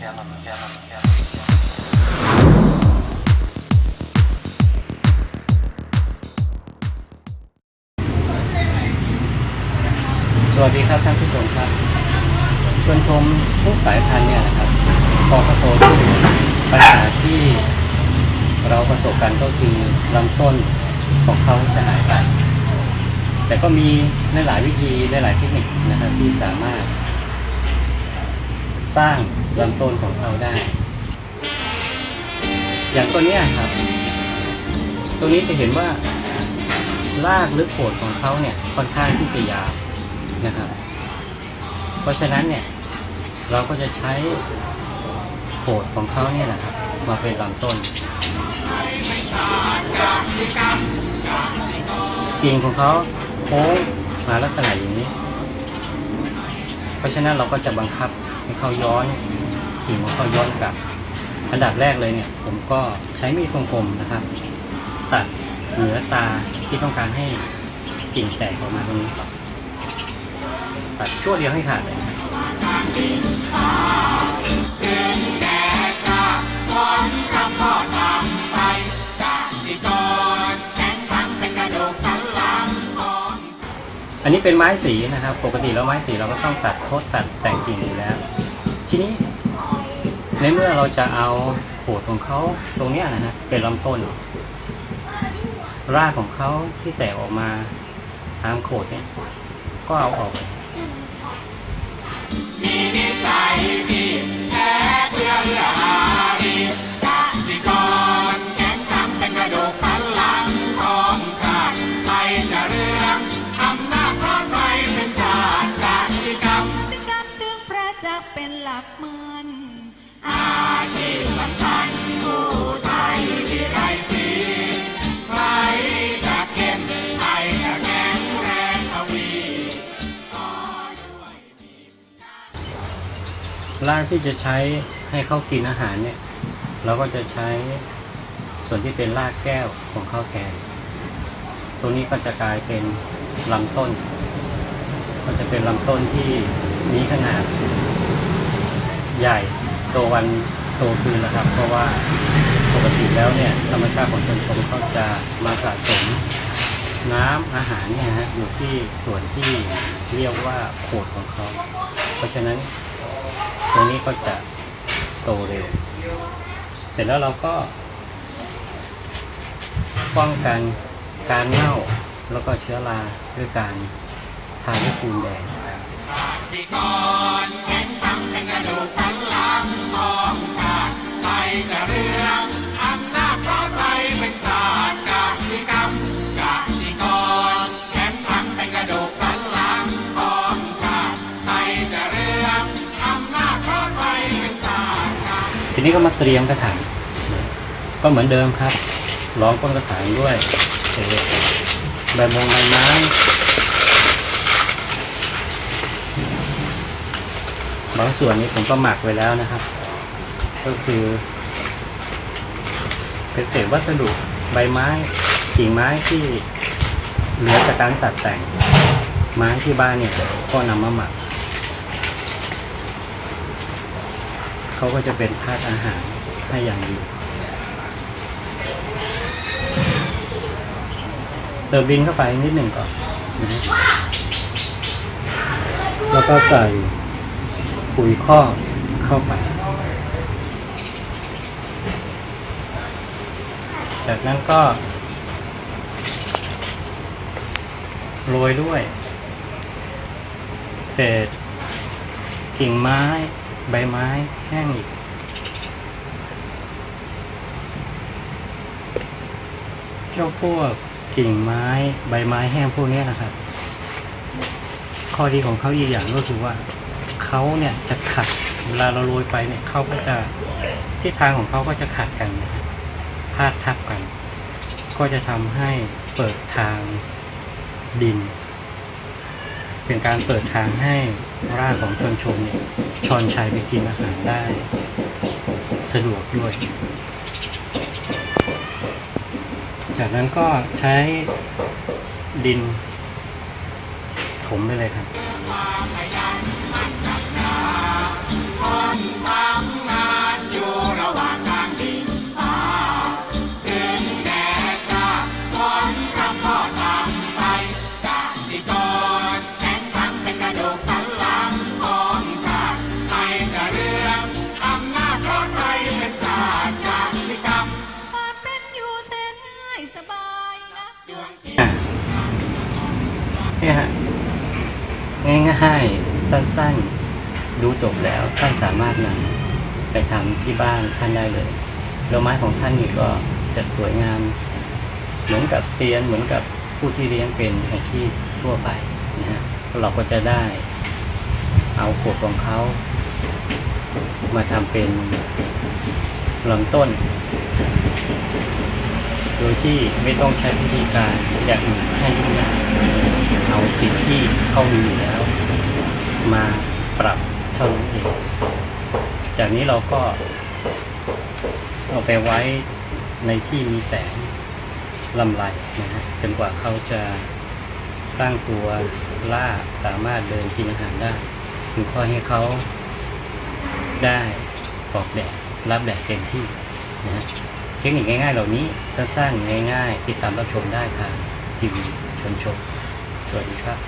สวัสดีครับท่านผู้ชมครับชวนชมทุกสายพันธุ์เนี่ยนะครับพอเขาโตขึ้นปัญหาที่เราประสบกันก็คือลำต้นของเขาจะหายไป แต่ก็มีหลายๆวิธีหลายๆเทคนิคนะครับที่สามารถ สร้างลำต้นของเขาได้ อย่างตัวนี้ครับ ตัวนี้จะเห็นว่ารากหรือโคนของเขาเนี่ยค่อนข้างที่จะยาวนะครับ เพราะฉะนั้นเนี่ยเราก็จะใช้โคนของเขาเนี่ยนะครับ มาเป็นลำต้นกิ่งของเขาโค้งมาลักษณะอย่างนี้ เพราะฉะนั้นเราก็จะบังคับ ให้เขาย้อนกิ่งของเขาย้อนกลับ อันดับแรกเลยเนี่ย ผมก็ใช้มีดคมๆนะครับ ตัดเหนือตาที่ต้องการให้กิ่งแตกออกมาตรงนี้ตัดชั่วเดียวให้ขาดเลยอันนี้เป็นไม้สีนะครับ ปกติแล้วไม้สีเราก็ต้องตัดโคตรตัดแต่งกิ่งอยู่แล้ว ทีนี้ ในเมื่อเราจะเอาโขดของเขาตรงเนี้ยนะฮะเป็นลำต้น รากของเขาที่แตกออกมาตามโขดเนี่ย ก็เอาออก กษ์เป็นหลักเมือนรากที่จะใช้ให้เขากินอาหารเนี่ย เราก็จะใช้ส่วนที่เป็นรากแก้วของข้าวแทนตรงนี้ก็จะกลายเป็นลำต้น ก็จะเป็นลำต้นที่มีขนาด ใหญ่โตวันโตคืนนะครับ เพราะว่าปกติแล้วเนี่ยธรรมชาติของชนชมเขาจะมาสะสมน้ำอาหารเนี่ยฮะอยู่ที่ส่วนที่เรียกว่าโขดของเขา เพราะฉะนั้นตรงนี้ก็จะโตเร็ว เสร็จแล้วเราก็ ป้องกันการเน่าแล้วก็เชื้อราด้วยการทาด้วยปูนแดง ทีนี้ก็มาเตรียมกระถางก็เหมือนเดิมครับรองก้นกระถางด้วยเศษใบมงใบไม้บางส่วนนี้ผมก็หมักไว้แล้วนะครับ ก็คือเป็นเศษวัสดุใบไม้กิ่งไม้ที่เหลือจากการตัดแต่งไม้ที่บ้านเนี่ยก็นำมาหมัก เขาก็จะเป็นธาตุอาหารให้อย่างดี เติมดินเข้าไปนิดหนึ่งก่อนนะแล้วก็ใส่ปุ๋ยคอกเข้าไป จากนั้นก็โรยด้วย เศษกิ่งไม้ ใบไม้แห้งอีก เจ้าพวกกิ่งไม้ใบไม้แห้งพวกนี้นะครับ ข้อดีของเขาอีกอย่างก็คือว่าเขาเนี่ยจะขัดเวลาเราโรยไปเนี่ยเขาก็จะทิศทางของเขาก็จะขัดกันนะครับผาดทับกัน ก็จะทำให้เปิดทางดิน เป็นการเปิดทางให้รากของชนชมเนี่ยชอนชัยไปกินอาหารได้ สะดวกด้วย จากนั้นก็ใช้ดินถมไปเลยครับ เนี่ยฮะง่ายๆสั้นๆดูจบแล้วท่านสามารถนำไปทำที่บ้านท่านได้เลยแล้วไม้ของท่านนี่ก็จะสวยงาม เหมือนกับเซียนเหมือนกับผู้ที่เลี้ยงเป็นอาชีพทั่วไปนะฮะเราก็จะได้เอาขวดของเขา มาทำเป็นลำต้น โดยที่ไม่ต้องใช้พิธีการอย่างอื่นให้ยุ่งยากเอาสิ่งที่เขามีอยู่แล้ว มาปรับเท่านั้นเองจากนี้เราก็เอาไปไว้ในที่มีแสงลำไรนะฮะจนกว่าเขาจะตั้งตัวล่าสามารถเดินกินอาหารได้ถึงค่อยให้เขาได้ออกแดดรับแดดเต็มที่นะฮะ เทคนิคง่ายๆ เหล่านี้สร้างง่ายๆ ติดตามรับชมได้ทางทีวีชนชม สวัสดีครับ